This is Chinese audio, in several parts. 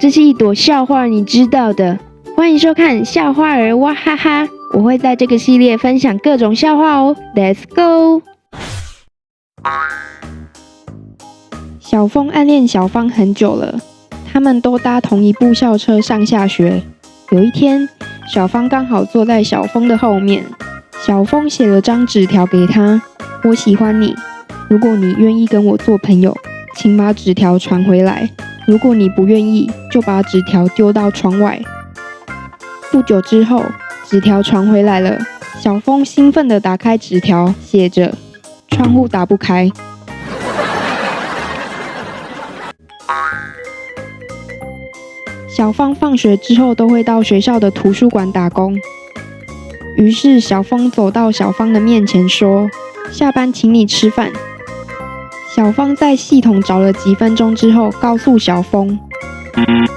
这是一朵笑话，你知道的。欢迎收看笑话儿哇哈哈，我会在这个系列分享各种笑话哦。Let's go。小峰暗恋小芳很久了，他们都搭同一部校车上下学。有一天，小芳刚好坐在小峰的后面，小峰写了张纸条给他：“我喜欢你，如果你愿意跟我做朋友，请把纸条传回来；如果你不愿意，就把纸条丢到窗外。”不久之后，纸条传回来了。小峰兴奋地打开纸条，写着：“窗户打不开。”小芳放学之后都会到学校的图书馆打工。于是小峰走到小芳的面前说：“下班请你吃饭。”小芳在系统找了几分钟之后，告诉小峰：“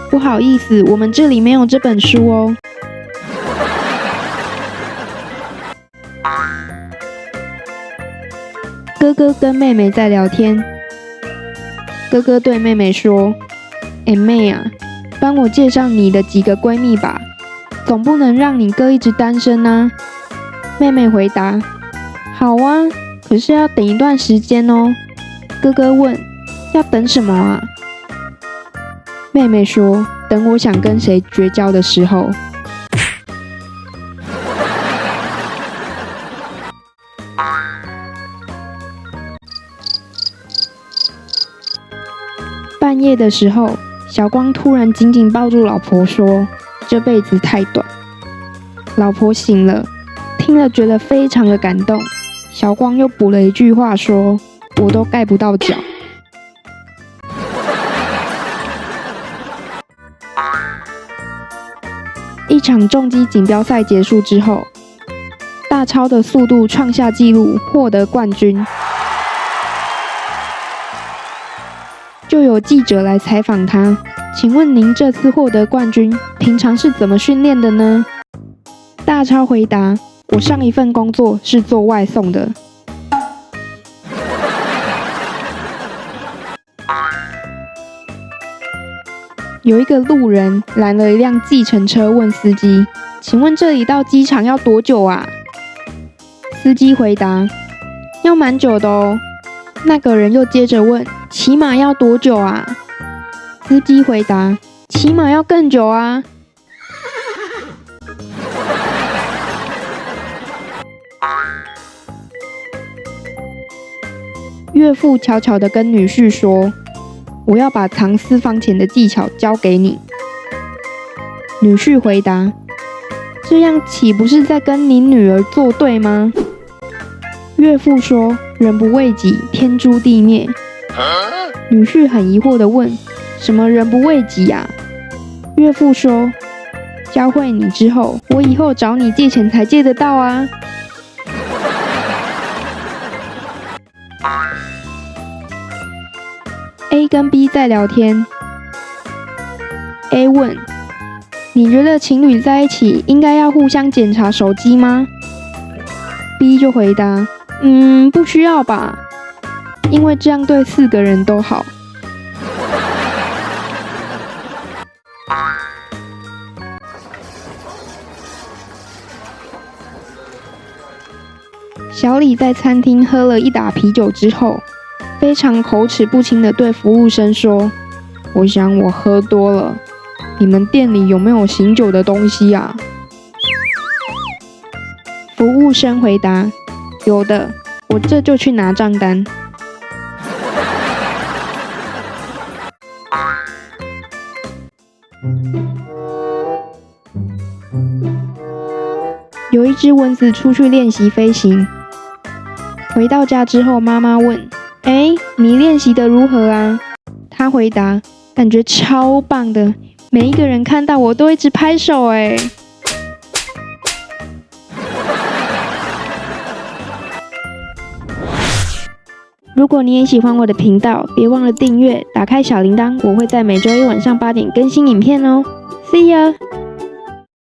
不好意思，我们这里没有这本书哦。”哥哥跟妹妹在聊天。哥哥对妹妹说：“哎妹啊，帮我介绍你的几个闺蜜吧，总不能让你哥一直单身啊。”妹妹回答：“好啊，可是要等一段时间哦。”哥哥问：“要等什么啊？”妹妹说：“等我想跟谁绝交的时候。”半夜的时候，小光突然紧紧抱住老婆，说：“这辈子太短。”老婆醒了，听了觉得非常的感动。小光又补了一句话，说：“我都盖不到脚。”一场重机锦标赛结束之后，大超的速度创下纪录，获得冠军。就有记者来采访他，请问您这次获得冠军，平常是怎么训练的呢？大超回答：我上一份工作是做外送的。有一个路人拦了一辆计程车，问司机：请问这里到机场要多久啊？司机回答：要蛮久的哦。那个人又接着问：“起码要多久啊？”司机回答：“起码要更久啊。”岳父悄悄地跟女婿说：“我要把藏私房钱的技巧教给你。”女婿回答：“这样岂不是在跟你女儿作对吗？”岳父说。人不为己，天诛地灭。女婿很疑惑地问：“什么人不为己呀？”岳父说：“教会你之后，我以后找你借钱才借得到啊。” A 跟 B 在聊天。A 问：“你觉得情侣在一起应该要互相检查手机吗？”B 就回答。嗯，不需要吧，因为这样对四个人都好。小李在餐厅喝了一打啤酒之后，非常口齿不清的对服务生说：“我想我喝多了，你们店里有没有醒酒的东西啊？”服务生回答。有的，我这就去拿账单。有一只蚊子出去练习飞行，回到家之后，妈妈问：“哎，你练习的如何啊？”他回答：“感觉超棒的，每一个人看到我都一直拍手。”哎。如果你也喜欢我的频道，别忘了订阅，打开小铃铛，我会在每周一晚上八点更新影片哦。See ya。